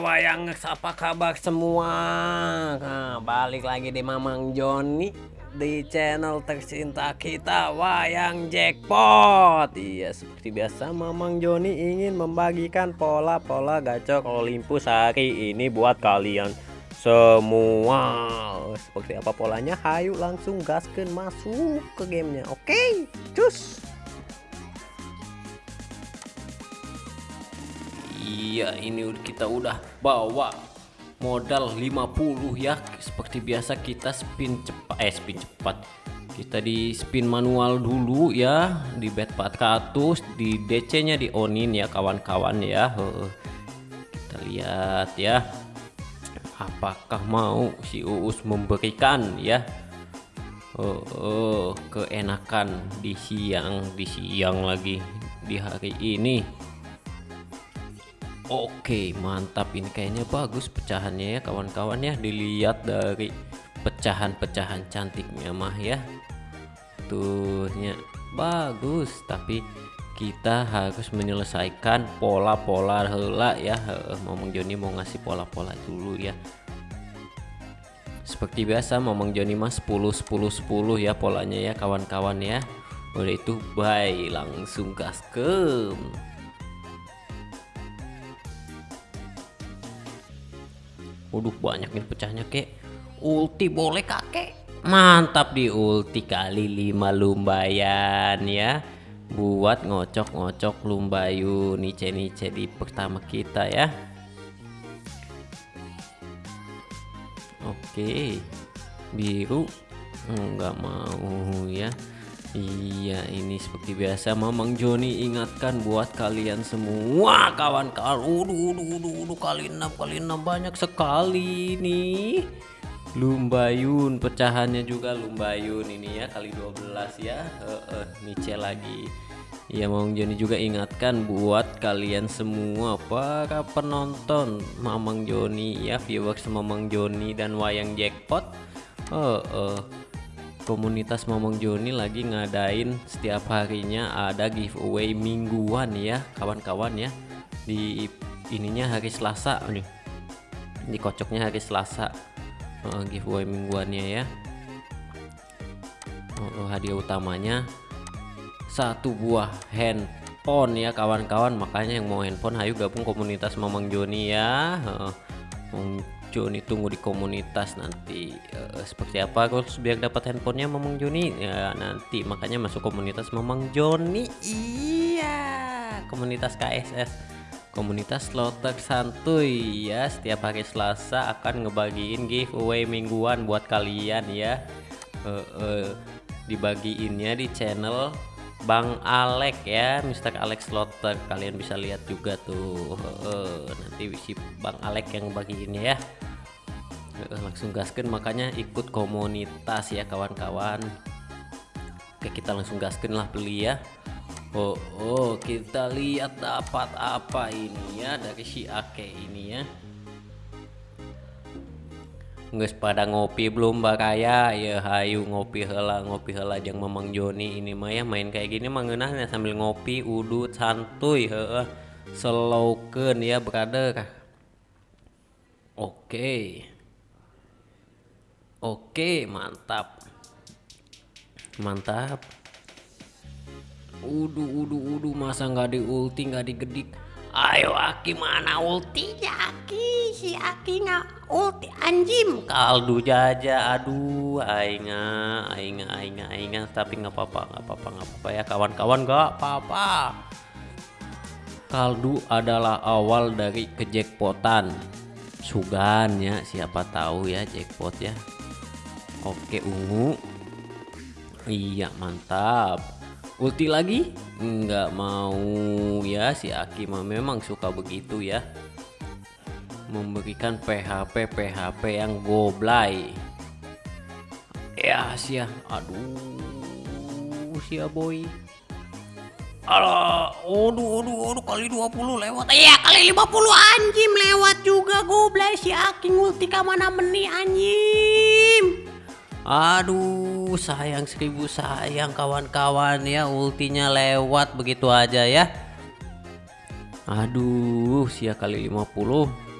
Wayang apa kabar semua? Nah, Balik lagi di Mamang Joni Di channel tercinta kita Wayang Jackpot. Iya seperti biasa Mamang Joni ingin membagikan pola-pola gacor Olympus hari ini buat kalian semua. Seperti apa polanya? Hayu langsung gaskan masuk ke gamenya. Oke okay, cus Iya ini kita udah bawa modal 50 ya. Seperti biasa kita spin cepat eh spin cepat. Kita di spin manual dulu ya di bet 400 di DC nya di onin ya kawan-kawan ya. Kita lihat ya apakah mau si Uus memberikan ya? Oh, oh keenakan di siang di siang lagi di hari ini Oke mantap. Ini kayaknya bagus pecahannya ya kawan-kawan ya. Dilihat dari pecahan-pecahan cantiknya mah ya. Tuhnya. Bagus tapi kita harus menyelesaikan pola-pola hela ya. Momong Joni mau ngasih pola-pola dulu ya. Seperti biasa Momong Joni mah 10 10 10 ya polanya ya kawan-kawan ya. Udah itu bye langsung gaskem Waduh banyak nih pecahnya kek. Ulti boleh kakek Mantap di ulti kali 5 lumbayan ya. Buat ngocok-ngocok lumbayu Nice-nice di pertama kita ya. Oke. Biru. Enggak mau ya Iya ini seperti biasa Mamang Joni ingatkan buat kalian semua kawan-kawan. Uduh uduh uduh uduh kali 6 kali 6 banyak sekali nih. Lumbayun pecahannya juga Lumbayun ini ya kali 12 ya. Uh, uh, Nice lagi. Ya Mamang Joni juga ingatkan buat kalian semua para penonton Mamang Joni ya viewers Mamang Joni dan Wayang Jackpot. Uh, uh, komunitas Momong Joni lagi ngadain setiap harinya ada giveaway mingguan ya kawan-kawan ya. Di ininya hari Selasa. Nih di kocoknya hari Selasa. Uh, giveaway mingguannya ya. Uh, hadiah utamanya satu buah handphone ya kawan-kawan. Makanya yang mau handphone ayo gabung komunitas Momong Joni ya. Uh, Joni tunggu di komunitas nanti uh, seperti apa. Harus biar dapat handphonenya Mamang Joni ya nanti. Makanya masuk komunitas Mamang Joni. Iya komunitas KSS komunitas slotter santuy. Ya setiap hari Selasa akan ngebagiin giveaway mingguan buat kalian ya. Uh, uh, dibagiinnya di channel Bang Alek ya Mr. Alex Slotter kalian bisa lihat juga tuh. Uh, nanti si Bang Alek yang bagiinnya ya. Langsung gasken makanya ikut komunitas ya kawan-kawan. Oke kita langsung gasken lah beli ya. Oh, oh kita lihat dapat apa ini ya dari si Ake ini ya Nggak pada ngopi belum bakaya ya hayu ngopi hela ngopi hela jang memang Joni. Ini mah ya main kayak gini mah ya sambil ngopi udut santuy heeh. Slowken ya brother. Oke. Oke mantap. Mantap. Udu udu udu masa nggak di ulti nggak digedik? Ayo Aki mana ultinya Aki? Si Aki nggak ulti anjim. Kaldu jaja aduh ainga ainga ainga ainga. Tapi nggak apa-apa nggak apa-apa nggak apa-apa ya kawan-kawan nggak apa-apa. Kaldu adalah awal dari kejackpotan. Sugan ya siapa tahu ya jackpot ya. Oke ungu. Iya mantap. Ulti lagi? Nggak mau ya si Aki memang suka begitu ya memberikan PHP PHP yang goblay. Ya sia. Aduh sia boy. Alah, aduh, aduh, aduh, kali 20 lewat. Iya, kali 50 anjim lewat juga goblay. Si Aki ulti mana meni anjim. Aduh sayang seribu sayang kawan-kawan ya. Ultinya lewat begitu aja ya. Aduh sia kali 50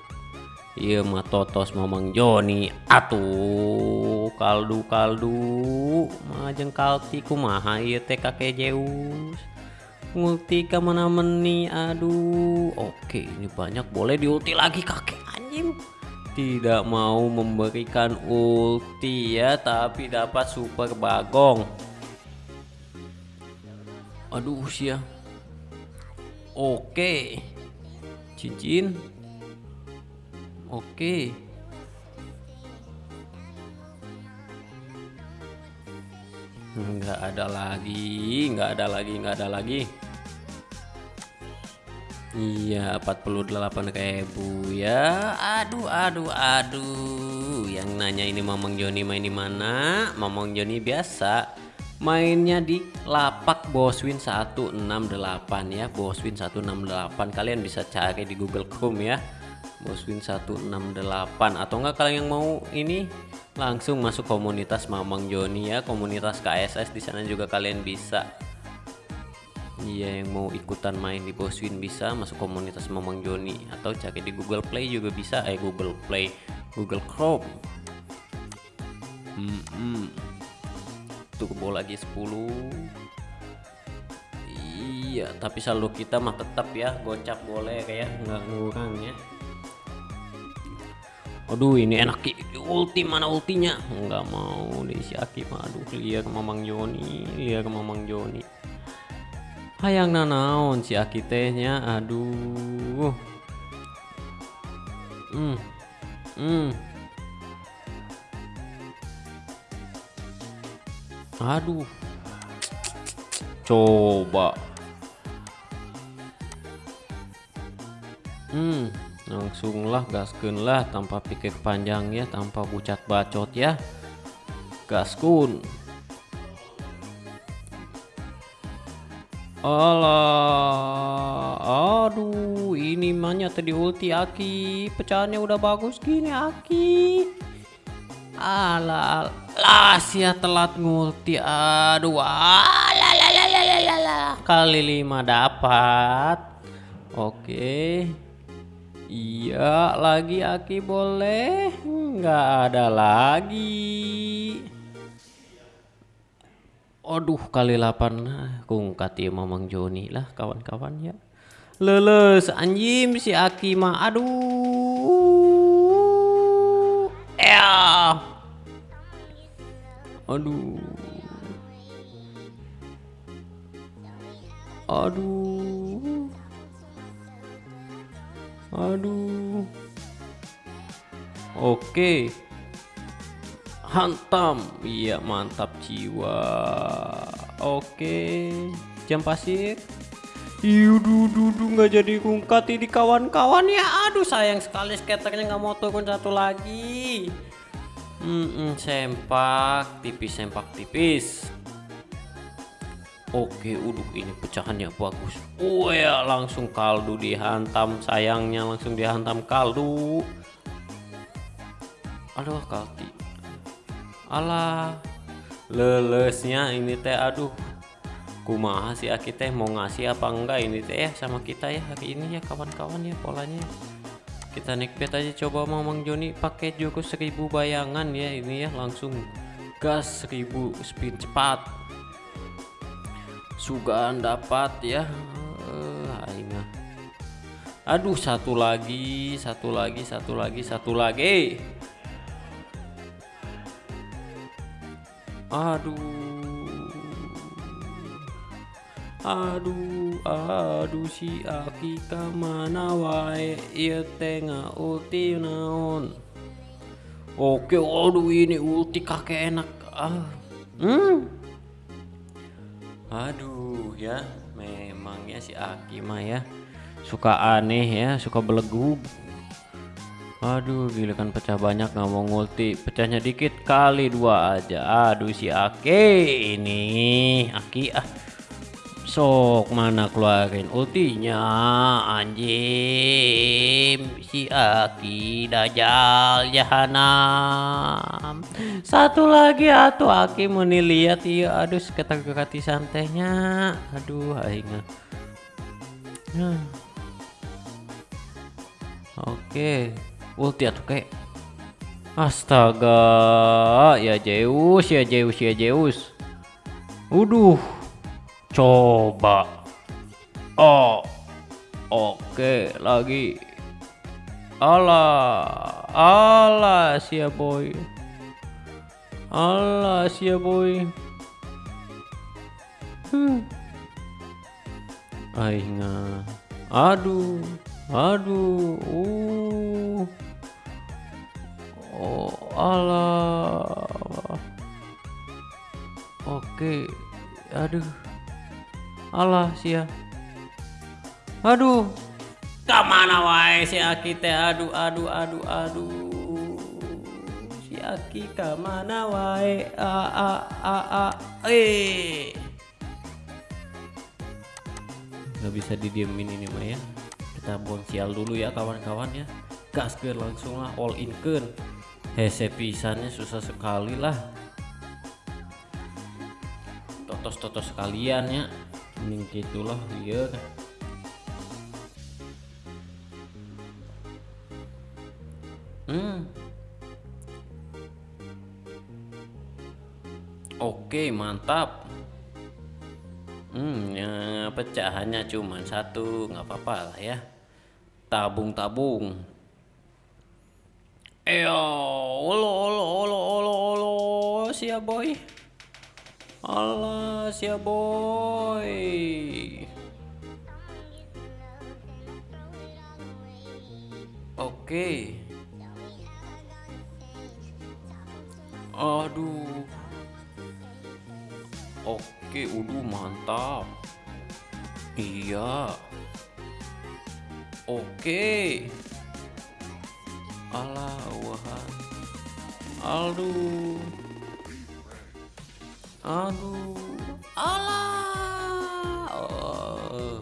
Iya mah totos mamang Joni. Atuh kaldu kaldu majeng kalti kumaha iya teh kakek Zeus? Ngulti ke mana meni aduh. Oke ini banyak. Boleh diulti lagi kakek anjing. Tidak mau memberikan ulti ya tapi dapat super bagong. Aduh sia oke. Cincin Oke. Enggak ada lagi, enggak ada lagi, enggak ada lagi. Iya, 48 ribu ya. Aduh, aduh, aduh. Yang nanya ini Mamang Joni main di mana? Mamang Joni biasa mainnya di lapak Boswin 168 ya. Boswin 168. Kalian bisa cari di Google Chrome ya. Boswin 168 atau enggak kalian yang mau ini langsung masuk komunitas Mamang Joni ya komunitas KSS di sana juga kalian bisa. Iya yang mau ikutan main di Boswin bisa masuk komunitas Mamang Joni. Atau cari di Google Play juga bisa. Eh Google Play Google Chrome. Hmm, hmm. turbo lagi 10 iya tapi saldo kita mah tetap ya. Gocap boleh kayak nggak ngurang ya Aduh ini enak ulti mana ultinya? Nggak mau deh si Aki aduh lihat Mamang Joni lihat Mamang Joni. Hayang nanaon si Aki tehnya aduh. Hmm hmm. Aduh. Coba. Hmm langsunglah gaskunlah tanpa pikir panjang ya tanpa bucat bacot ya. Gaskun. Allah aduh ini mahnya tadi ulti Aki. Pecahannya udah bagus gini Aki. Ala lah sia telat ngulti aduh. Ala kali lima dapat. Oke. okay. Iya lagi Aki boleh. Nggak ada lagi. Aduh kali 8 kungkat ya Mamang Joni lah kawan-kawan ya. Leles anjim si Aki mah aduh. Ya. Aduh. Aduh Aduh. Oke. Hantam. Iya, mantap jiwa. Oke. Jam pasir. Yudu dudu nggak jadi kungkat di kawan-kawan ya. Aduh sayang sekali skaternya nggak mau turun satu lagi. Hmm, -mm, sempak tipis sempak tipis. Oke, udah ini pecahannya bagus. Oh ya, langsung kaldu dihantam. Sayangnya langsung dihantam kaldu. Aduh, kalti. Alah. Lelesnya ini teh aduh. Kumaha sih Aki teh mau ngasih apa enggak ini teh ya sama kita ya hari ini ya kawan-kawan ya polanya. Kita nikbet aja coba Mamang Joni pakai jurus seribu bayangan ya ini ya langsung gas seribu speed cepat sugaan dapat ya. Uh, aduh satu lagi satu lagi satu lagi satu lagi. Aduh. Aduh aduh si aki mana wae? Tengah ulti naon? Oke aduh ini ulti kakek enak. Ah hmm Aduh ya, memangnya si Aki mah ya suka aneh ya, suka belegu. Aduh, gila kan pecah banyak nggak mau ngulti, pecahnya dikit kali dua aja. Aduh si Aki ini, Aki ah Sok mana keluarin ultinya anjing? Si Aki Dajjal Jahanam satu lagi atuh Aki mau lihat iya aduh sekitar kekati santainya. Aduh aing hmm. oke ulti atuh kayak astaga ya Zeus ya Zeus ya Zeus. Uduh coba. Oh oke lagi. Allah Allah sia boy. Allah sia boy. Hmm. Aing aduh aduh uh. Oh Allah oke aduh Allah sia. Aduh. Ke mana wae si Aki teh aduh aduh aduh aduh. Si Aki ke mana wae a a a a eh nggak bisa didiemin ini mah ya. Kita buang sial dulu ya kawan-kawan ya. Gas ke langsung lah all in ke hese pisannya susah sekali lah. Totos-totos sekalian ya ini gitulah iya hmm oke mantap Hmm, ya, pecahannya cuma satu, nggak apa-apa lah ya. Tabung-tabung. Eyo, olo olo olo olo olo, sia boy. Allah, sia boy. Oke. Aduh. Oke, udah mantap. Iya. Oke. Allah, wah. Aduh. Aduh. Allah. Oh.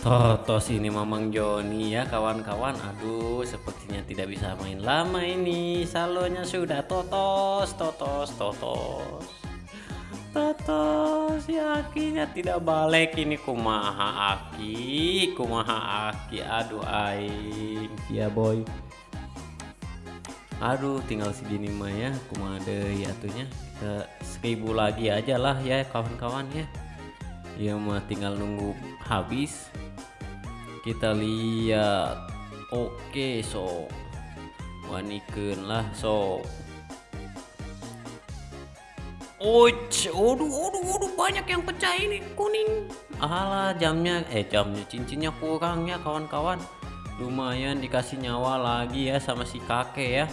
Totos ini Mamang Joni ya kawan-kawan Aduh sepertinya tidak bisa main lama ini Salonya sudah totos Totos Totos Totos ya akinya tidak balik ini kumaha aki Kumaha aki Aduh aing Ya boy Aduh tinggal segini mah ya Kumaha deh atunya Kita seribu lagi aja lah ya kawan-kawan ya Ya mah tinggal nunggu habis kita lihat oke so wanikan lah so Uch, waduh, waduh, waduh, banyak yang pecah ini kuning. Alah, jamnya, eh jamnya cincinnya kurang ya kawan-kawan. Lumayan dikasih nyawa lagi ya sama si kakek ya.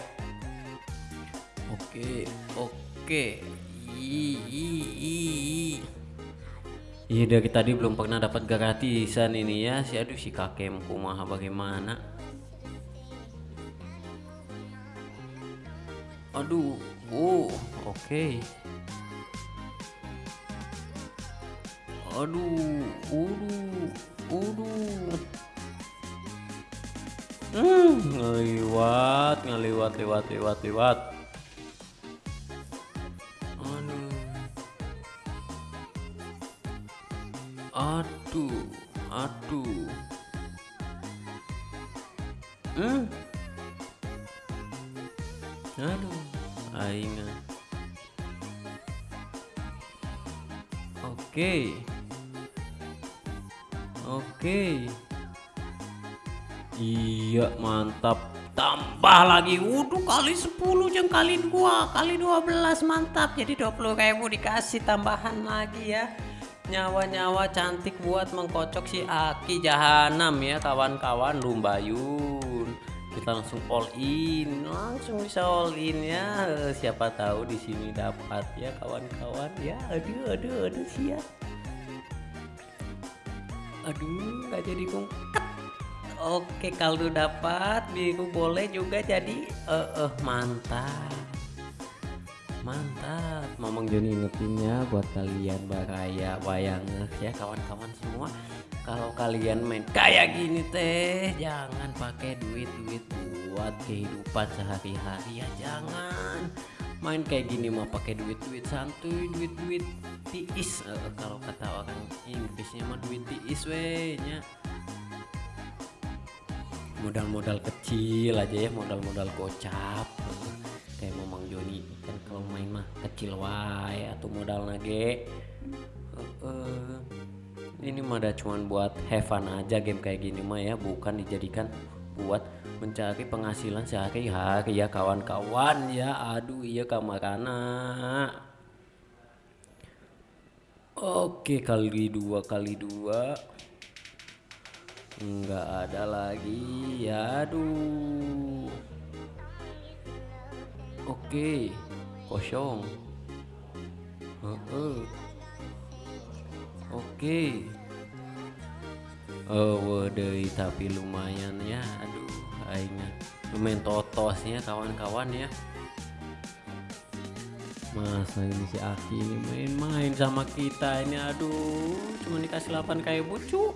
Oke, oke. Iya dari tadi belum pernah dapat gratisan ini ya. Si aduh si kakek kumaha bagaimana? Aduh oh oke. Okay. Aduh uduh uduh. Hmm ngeliwat ngeliwat lewat lewat lewat aduh aduh hmm aduh aing oke oke iya mantap tambah lagi. Wudhu kali 10 jeng kali 2 kali 12 mantap. Jadi 20 ribu dikasih tambahan lagi ya. Nyawa-nyawa cantik buat mengkocok si Aki Jahanam ya kawan-kawan Lumbayun. Kita langsung all in langsung bisa all in ya. Siapa tahu di sini dapat ya kawan-kawan ya. Aduh aduh aduh sia aduh nggak jadi kungkat oke kalau dapat biru boleh juga jadi eh uh, uh, mantap mantap Mamang Joni ingetinnya buat kalian baraya wayang ya kawan-kawan semua. Kalau kalian main kayak gini teh jangan pakai duit-duit buat kehidupan sehari-hari ya jangan. Main kayak gini mah pakai duit-duit santuy duit-duit tiis. Uh, kalau kata orang Inggrisnya mah duit tiis weh nya modal-modal kecil aja ya modal-modal gocap. Kayak Mamang Joni kan kalau main mah kecil wae atau modal nage. Ini mah ada cuman buat have aja game kayak gini mah ya bukan dijadikan buat mencari penghasilan sehari-hari. Ya kawan-kawan ya aduh iya kamarana oke kali dua kali dua Enggak ada lagi aduh. Oke kosong. Uh -uh. oke. Oh waduh tapi lumayan ya aduh aingnya lumayan totosnya kawan-kawan ya. Masa ini si Aki main-main sama kita ini aduh. Cuma dikasih 8 kayak bucu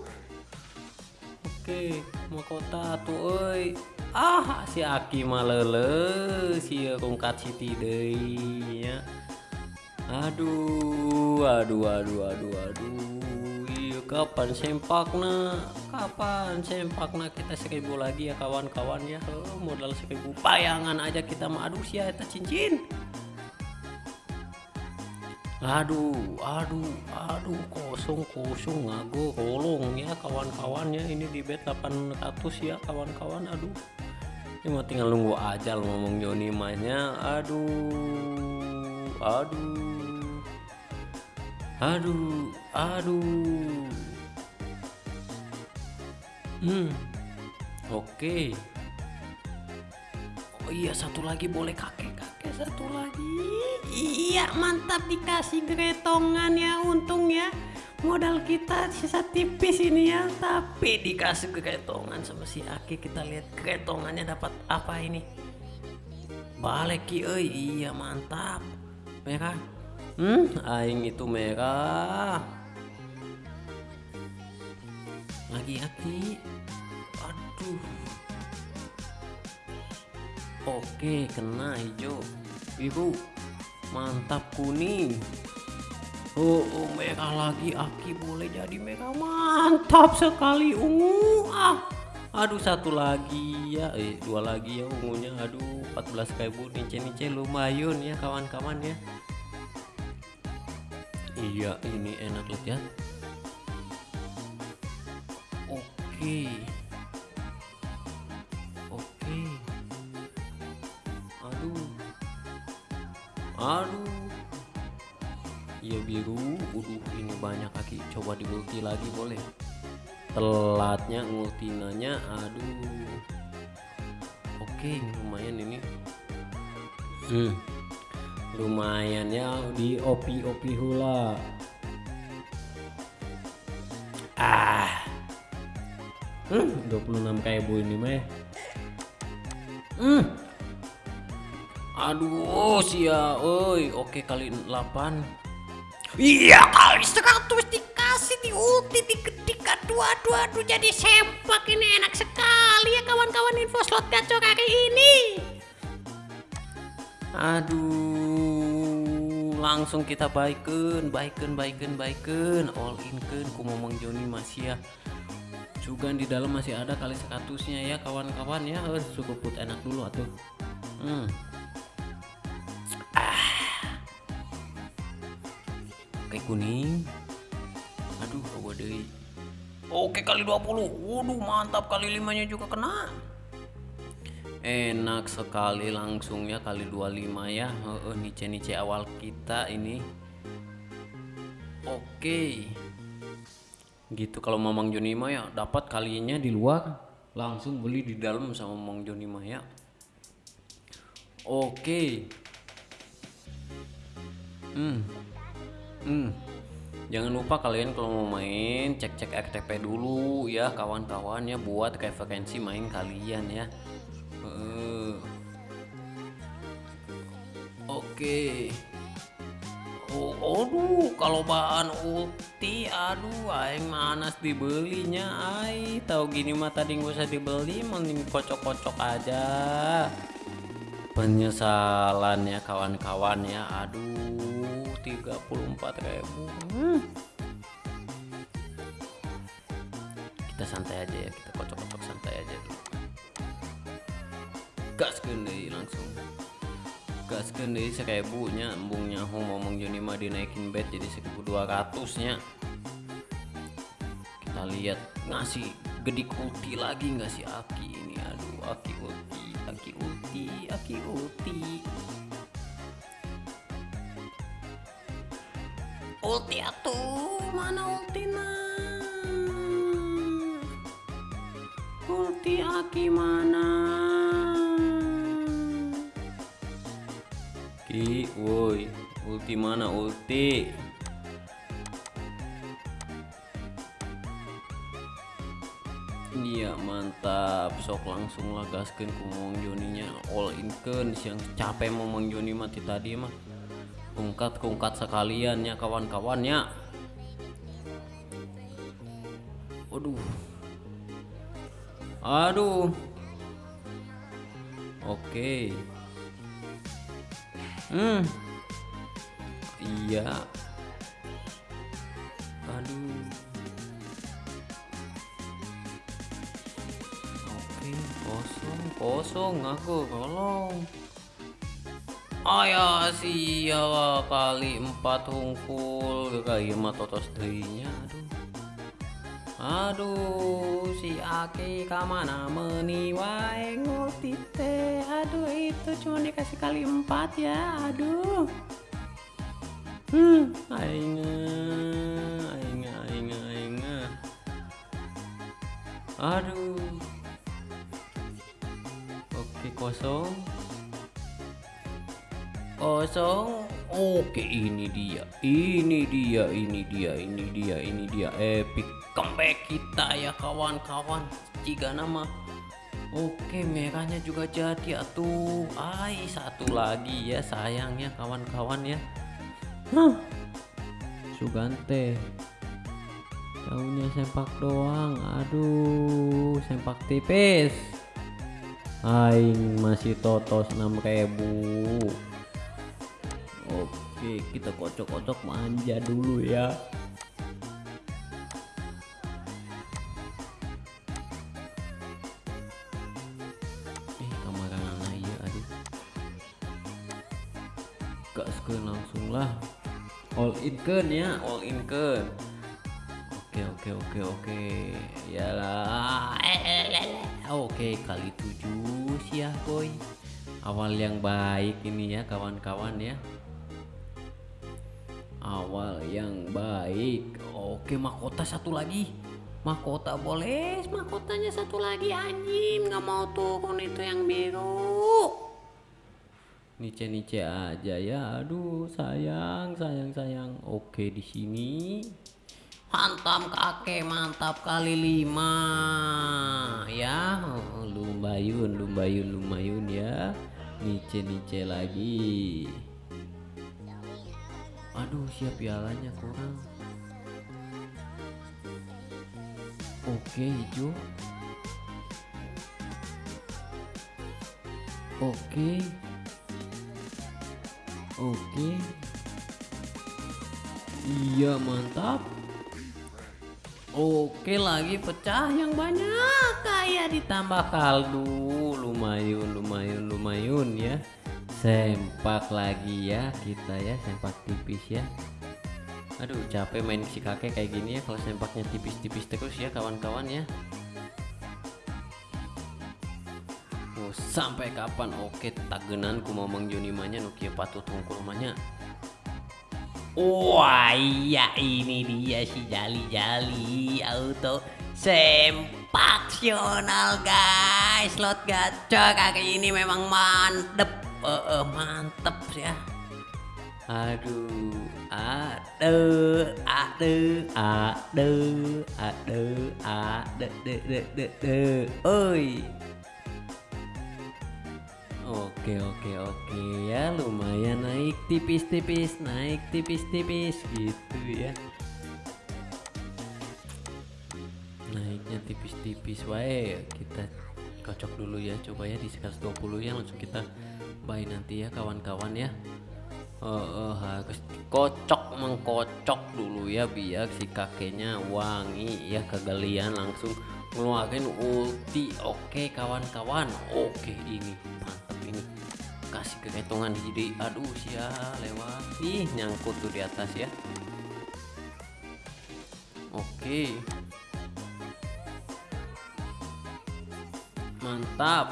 Oke, mau kota tuh oi. Ah, si Aki malele si rungkat Siti deui nya. Aduh, aduh, aduh, aduh, aduh. Iya, kapan sempakna? Kapan sempakna kita seribu lagi ya kawan-kawan ya. Modal seribu bayangan aja kita mah aduh sia eta cincin aduh aduh aduh kosong kosong ngago kolong ya kawan-kawannya ini di bed 800 ya kawan-kawan aduh. Ini mau tinggal nunggu aja lo ngomong Joni mainnya. Aduh aduh aduh aduh. Hmm oke. Okay. oh iya satu lagi boleh kakek satu lagi? Iya mantap dikasih gretongan ya untung ya. Modal kita sisa tipis ini ya tapi dikasih gretongan sama si Aki. Kita lihat gretongannya dapat apa ini. Balik eh iya mantap. Merah. Hmm aing itu merah. Lagi Aki. Aduh. Oke kena hijau biru mantap kuning. Oh, oh merah lagi Aki boleh jadi merah. Mantap sekali ungu. Ah aduh satu lagi ya. Eh dua lagi ya ungunya. Aduh 14 ribu nice nice lumayan ya kawan-kawan ya. Iya ini enak lihat ya. Oke oke aduh iya biru. Udah ini banyak kaki coba diulti lagi boleh. Telatnya ngultinanya aduh. Oke lumayan ini. Hmm. lumayan ya di opi opi hula. Ah. Hmm, 26 kayak bu ini mah hmm. Aduh sia oi oke kali 8 iya kali 100 dikasih di ulti dikedik aduh aduh aduh jadi sempak ini. Enak sekali ya kawan-kawan info slot gacor hari ini. Aduh langsung kita baikin baikin baikin baikin. All in kan ku ngomong Joni masih ya. Juga di dalam masih ada kali sekatusnya ya kawan-kawan ya. Cukup put enak dulu atuh. Hmm. Oke kuning. Aduh waduh oke kali 20 waduh mantap. Kali limanya juga kena. Enak sekali langsungnya kali 25 ya. Uh, nice nice awal kita ini. Oke. Gitu kalau Mamang Joni ya dapat kalinya di luar. Langsung beli di dalam sama Mamang Joni ya. Oke. Hmm hmm jangan lupa kalian kalau mau main cek-cek RTP dulu ya kawan-kawan ya buat referensi main kalian ya uh. oke okay. oh, aduh kalau bahan ulti aduh aing manas dibelinya ay tahu gini mah tadi nggak usah dibeli mending kocok-kocok aja penyesalannya kawan-kawan ya. Aduh 34 ribu. Hmm. kita santai aja ya kita kocok-kocok santai aja dulu. Gaskeun deui langsung. Gaskeun deui seribu nya embung nyaho ngomong Joni mah dinaikin bet jadi 1200 nya. Kita lihat ngasih gedik ulti lagi nggak sih? Aki ini aduh Aki ulti Aki ulti Aki ulti ulti atuh mana ultina ulti Aki mana? Ki woi ulti mana ulti sok langsung lah gaskeun ku Mang Joninya all in keun siang capek mau Mang Joni mati tadi mah. Kungkat kungkat sekalian ya kawan-kawannya Waduh. Aduh. Oke. Hmm. Iya. Aduh kosong, aku tolong. Aya sia kali empat hungkul kayak mah totos deuinya aduh. Aduh, si Aki kamana meuni wae ngulti. Aduh, itu cuma dikasih kali empat ya. Aduh. Hmm, aing aing aing aing. Aduh. Kosong. Kosong Oke ini dia. Ini dia Ini dia Ini dia Ini dia. Epic comeback kita ya kawan-kawan. Jika nama. Oke merahnya juga jadi atuh. Ai satu lagi ya sayangnya kawan-kawan ya. Hah Sugante. Tahunya sempak doang. Aduh Sempak tipis Aing masih totos 6000 Oke kita kocok-kocok manja dulu ya. Eh kamarana iya aduh. Gaskeun langsung lah. All in ya all in Oke oke oke oke. Yalah. Oke kali tujuh sih ya boy. Awal yang baik ini ya kawan-kawan ya. Awal yang baik. Oke mahkota satu lagi. Mahkota boleh Mahkotanya satu lagi anjing. Nggak mau turun itu yang biru. Nice-nice aja ya. Aduh sayang sayang sayang. Oke di sini Hantam kakek mantap kali lima. Ya lumayan lumayan lumayan ya. Nice nice lagi. Aduh siap pialanya kurang. Oke hijau. Oke. Oke. Iya mantap Oke lagi pecah yang banyak. Kayak ditambah kaldu. Lumayan lumayan lumayan ya. Sempak lagi ya kita ya sempak tipis ya. Aduh capek main si kakek kayak gini ya kalau sempaknya tipis-tipis terus ya kawan-kawan ya. Oh, sampai kapan? Oke tagenan ku Joni manya nukia patut tungkul manya Wah iya ini dia si jali-jali auto sempaksional guys. Slot gacor kaki ini memang mantep. Uh, uh, mantep ya. Aduh aduh aduh aduh aduh aduh de de de de oi. Oke oke oke ya lumayan tipis-tipis naik tipis-tipis gitu ya. Naiknya tipis-tipis wae kita kocok dulu ya coba ya di 120 ya langsung kita buy nanti ya kawan-kawan ya. Oh, oh, harus kocok mengkocok dulu ya biar si kakeknya wangi ya kegalian langsung ngeluarin ulti. Oke kawan-kawan oke ini mantap keketongan jadi aduh sia lewat. Ih nyangkut tuh di atas ya. Oke. Mantap.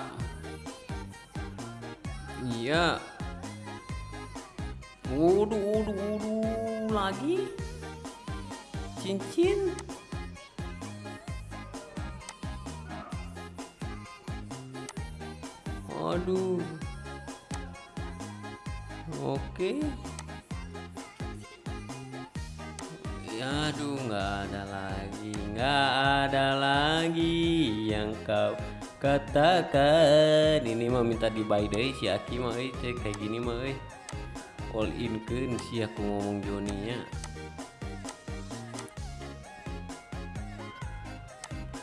Iya. Wudu wudu wudu lagi? Cincin? Aduh oke. Ya aduh nggak ada lagi nggak ada lagi yang kau katakan. Ini mah minta di buy deh si Aki mah eh kayak gini mah eh. All in kan si aku ngomong Joni nya.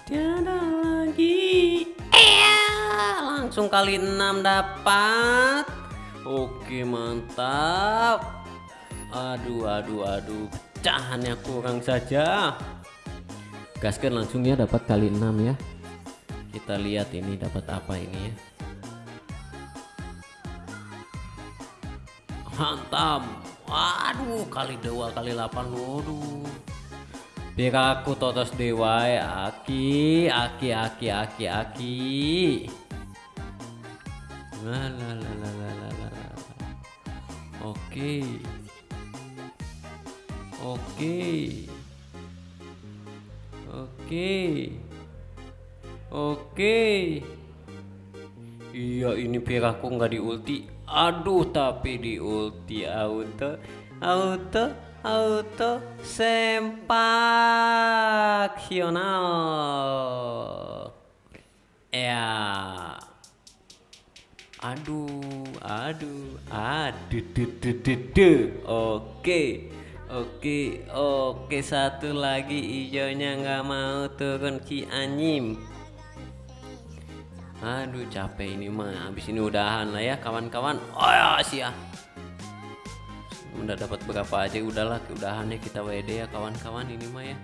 Tiada lagi. Eh langsung kali 6 dapat oke mantap. Aduh aduh aduh. Pecahannya kurang saja. Gaskan langsung ya dapat kali 6 ya. Kita lihat ini dapat apa ini ya. Mantap. Waduh kali dua kali 8 waduh. Biar aku totos dewa ya. Aki aki aki aki aki. La oke oke oke Oke. Iya ini piraku nggak di ulti. Aduh tapi di ulti auto auto auto sempaksional. Ya. Aduh, aduh, aduh, duh, duh, duh, duh. Oke. Oke, oke. Satu lagi hijaunya nggak mau turun ki anyim. Aduh capek ini mah. Habis ini udahan lah ya kawan-kawan. Oh ya sih ya. Udah dapat berapa aja udahlah udahan ya kita WD ya kawan-kawan ini mah ya.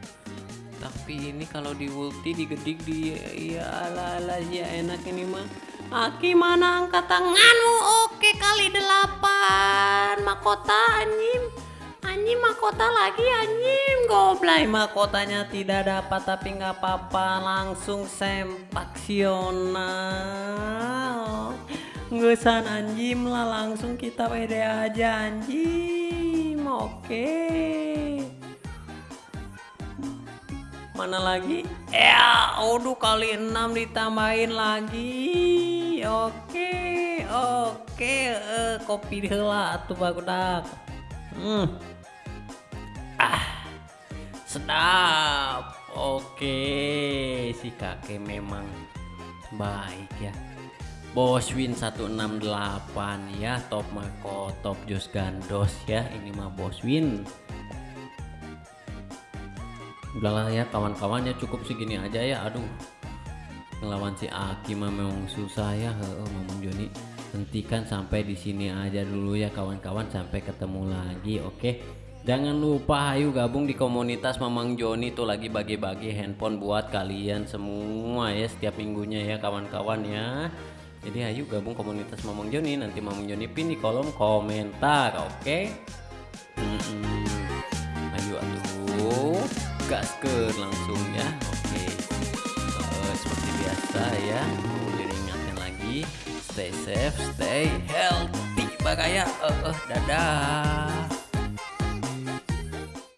Tapi ini kalau di ulti digedik di ya lah lah ya enak ini mah Aki mana angkat tanganmu oke kali delapan. Mahkota anjing. Anjing mahkota lagi anjing. Goblay mahkotanya tidak dapat tapi nggak apa-apa. Langsung sempaksional. Ngesan anjing lah. Langsung kita WD aja anjing. Oke. Mana lagi? Ya aduh kali 6 ditambahin lagi oke oke uh, kopi heula tuh bagudak hmm. Ah sedap. Oke si kakek memang baik ya. Bos Win 168 ya top Mako top Jos Gandos ya. Ini mah Bos Win. Udahlah ya kawan-kawannya cukup segini aja ya aduh ngelawan si Aki mah memang susah ya. Oh, Mamang Joni hentikan sampai di sini aja dulu ya kawan-kawan sampai ketemu lagi oke? Jangan lupa ayo gabung di komunitas Mamang Joni tuh lagi bagi-bagi handphone buat kalian semua ya setiap minggunya ya kawan-kawan ya. Jadi ayo gabung komunitas Mamang Joni nanti Mamang Joni pin di kolom komentar oke? Mm -mm. ayo atuh langsung ya biasa ya. Jadi ingatkan lagi. Stay safe stay healthy. Bagaya uh, uh, dadah